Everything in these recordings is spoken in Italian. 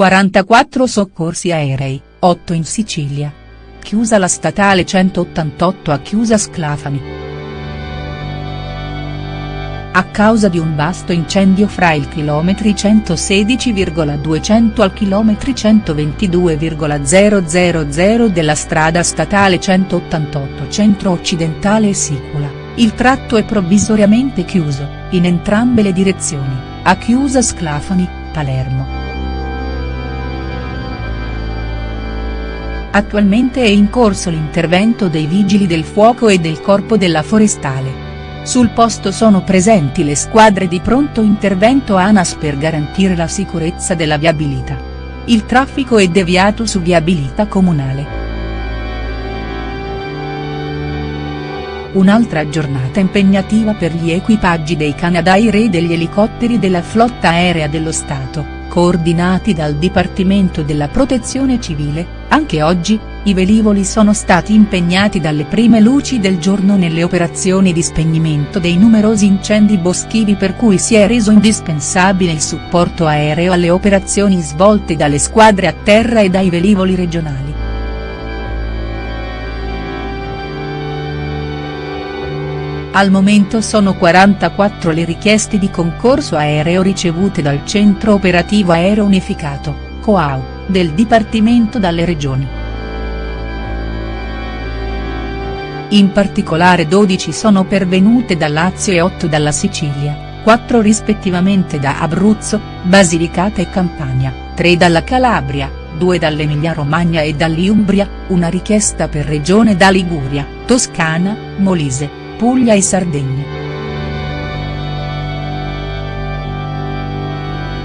44 soccorsi aerei, 8 in Sicilia. Chiusa la statale 188 a chiusa Sclafani. A causa di un vasto incendio fra il chilometri 116,200 al chilometri 122,000 della strada statale 188 centro-occidentale e Sicula, il tratto è provvisoriamente chiuso, in entrambe le direzioni, a chiusa Sclafani, Palermo. Attualmente è in corso l'intervento dei Vigili del Fuoco e del Corpo della Forestale. Sul posto sono presenti le squadre di pronto intervento ANAS per garantire la sicurezza della viabilità. Il traffico è deviato su viabilità comunale. Un'altra giornata impegnativa per gli equipaggi dei Canadair e degli elicotteri della flotta aerea dello Stato coordinati dal Dipartimento della Protezione Civile, anche oggi, i velivoli sono stati impegnati dalle prime luci del giorno nelle operazioni di spegnimento dei numerosi incendi boschivi per cui si è reso indispensabile il supporto aereo alle operazioni svolte dalle squadre a terra e dai velivoli regionali. Al momento sono 44 le richieste di concorso aereo ricevute dal Centro Operativo Aereo Unificato, COAU, del Dipartimento dalle regioni. In particolare 12 sono pervenute da Lazio e 8 dalla Sicilia, 4 rispettivamente da Abruzzo, Basilicata e Campania, 3 dalla Calabria, 2 dall'Emilia Romagna e dall'Umbria, una richiesta per regione da Liguria, Toscana, Molise, Puglia e Sardegna.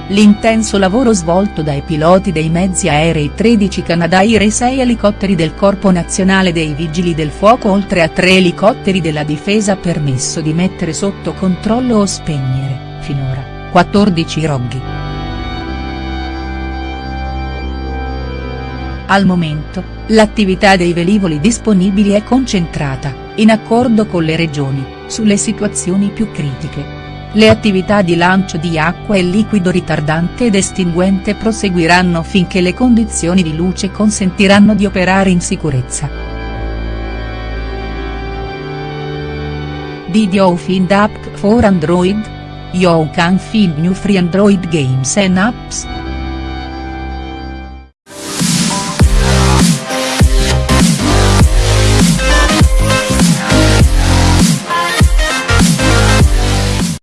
L'intenso lavoro svolto dai piloti dei mezzi aerei 13 Canadair e 6 elicotteri del Corpo Nazionale dei Vigili del Fuoco oltre a 3 elicotteri della Difesa ha permesso di mettere sotto controllo o spegnere, finora, 14 roghi. Al momento, l'attività dei velivoli disponibili è concentrata, in accordo con le regioni, sulle situazioni più critiche. Le attività di lancio di acqua e liquido ritardante ed estinguente proseguiranno finché le condizioni di luce consentiranno di operare in sicurezza. Did you find app for Android? You can find new free Android games and apps.